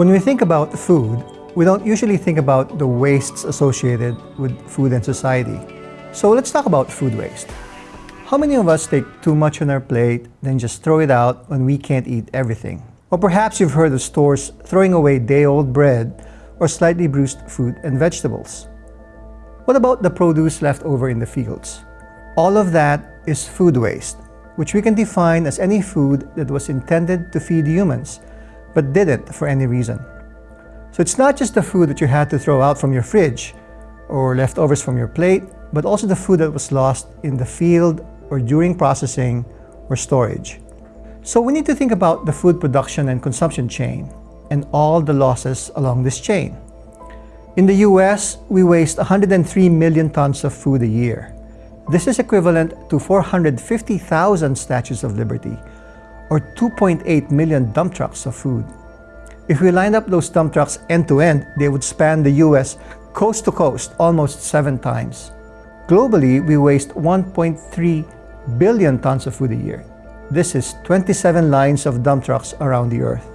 When we think about food, we don't usually think about the wastes associated with food and society. So let's talk about food waste. How many of us take too much on our plate, then just throw it out when we can't eat everything? Or perhaps you've heard of stores throwing away day-old bread or slightly bruised fruit and vegetables. What about the produce left over in the fields? All of that is food waste, which we can define as any food that was intended to feed humans, but didn't for any reason. So it's not just the food that you had to throw out from your fridge or leftovers from your plate, but also the food that was lost in the field or during processing or storage. So we need to think about the food production and consumption chain and all the losses along this chain. In the US, we waste 103 million tons of food a year. This is equivalent to 450,000 Statues of Liberty, or 2.8 million dump trucks of food. If we lined up those dump trucks end to end, they would span the US coast to coast almost seven times. Globally, we waste 1.3 billion tons of food a year. This is 27 lines of dump trucks around the earth.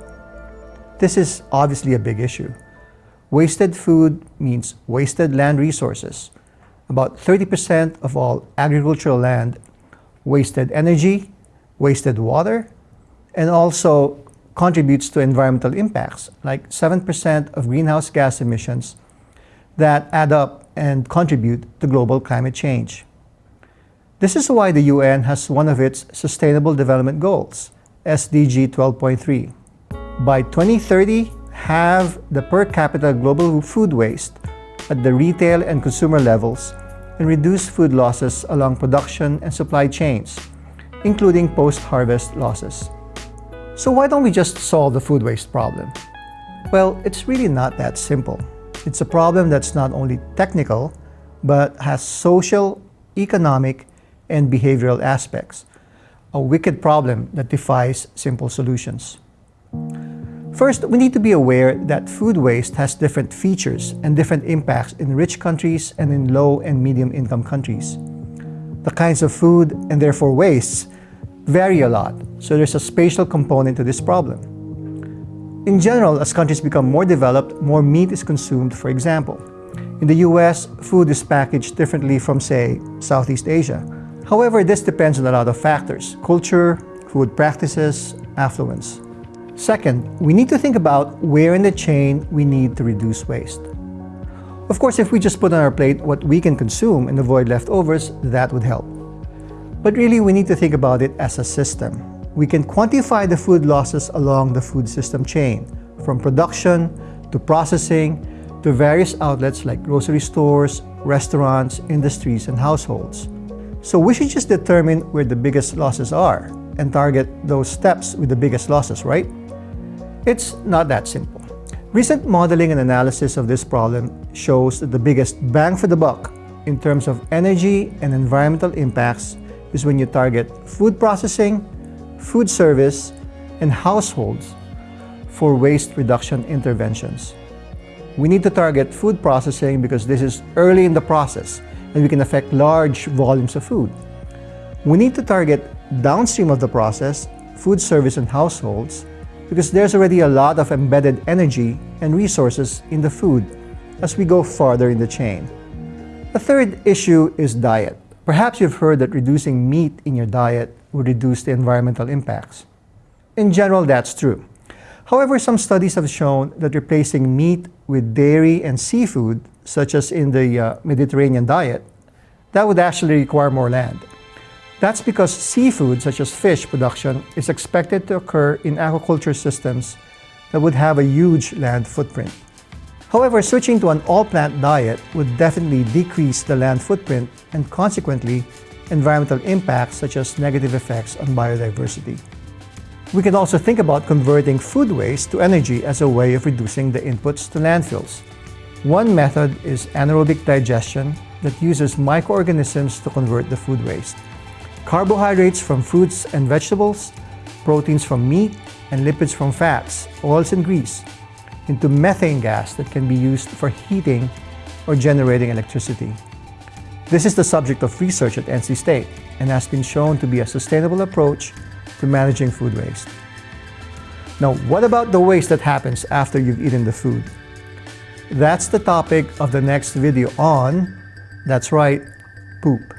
This is obviously a big issue. Wasted food means wasted land resources. About 30% of all agricultural land, wasted energy, wasted water, and also contributes to environmental impacts, like 7% of greenhouse gas emissions that add up and contribute to global climate change. This is why the UN has one of its Sustainable Development Goals, SDG 12.3. By 2030, halve the per capita global food waste at the retail and consumer levels and reduce food losses along production and supply chains, including post-harvest losses. So why don't we just solve the food waste problem? Well, it's really not that simple. It's a problem that's not only technical, but has social, economic, and behavioral aspects. A wicked problem that defies simple solutions. First, we need to be aware that food waste has different features and different impacts in rich countries and in low and medium income countries. The kinds of food, and therefore wastes, vary a lot, so there's a spatial component to this problem. In general, as countries become more developed, more meat is consumed, for example. In the US, food is packaged differently from, say, Southeast Asia. However, this depends on a lot of factors, culture, food practices, affluence. Second, we need to think about where in the chain we need to reduce waste. Of course, if we just put on our plate what we can consume and avoid leftovers, that would help. But really, we need to think about it as a system. We can quantify the food losses along the food system chain, from production to processing to various outlets like grocery stores, restaurants, industries, and households. So we should just determine where the biggest losses are and target those steps with the biggest losses, right? It's not that simple. Recent modeling and analysis of this problem shows that the biggest bang for the buck in terms of energy and environmental impacts is when you target food processing, food service, and households for waste reduction interventions. We need to target food processing because this is early in the process and we can affect large volumes of food. We need to target downstream of the process, food service and households, because there's already a lot of embedded energy and resources in the food as we go farther in the chain. The third issue is diet. Perhaps you've heard that reducing meat in your diet would reduce the environmental impacts. In general, that's true. However, some studies have shown that replacing meat with dairy and seafood, such as in the uh, Mediterranean diet, that would actually require more land. That's because seafood, such as fish production, is expected to occur in aquaculture systems that would have a huge land footprint. However, switching to an all-plant diet would definitely decrease the land footprint and consequently environmental impacts such as negative effects on biodiversity. We can also think about converting food waste to energy as a way of reducing the inputs to landfills. One method is anaerobic digestion that uses microorganisms to convert the food waste carbohydrates from fruits and vegetables, proteins from meat, and lipids from fats, oils and grease, into methane gas that can be used for heating or generating electricity. This is the subject of research at NC State and has been shown to be a sustainable approach to managing food waste. Now, what about the waste that happens after you've eaten the food? That's the topic of the next video on, that's right, poop.